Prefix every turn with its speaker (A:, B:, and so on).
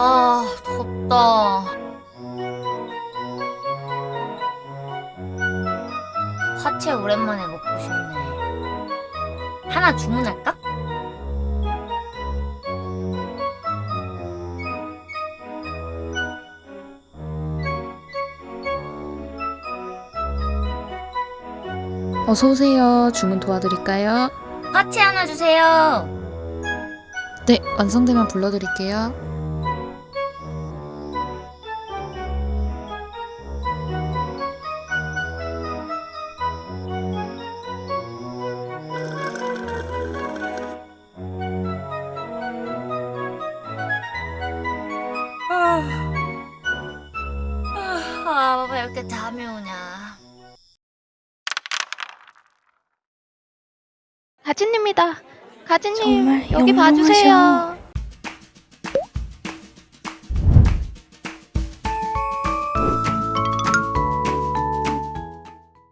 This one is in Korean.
A: 배고프다. 화채 오랜만에 먹고 싶네. 하나 주문할까?
B: 어서 오세요. 주문 도와드릴까요?
A: 화채 하나 주세요.
B: 네, 완성되면 불러드릴게요.
A: 아, 왜 이렇게 잠이 오냐.
C: 가진입니다. 가진님
D: 정말
C: 여기 봐주세요.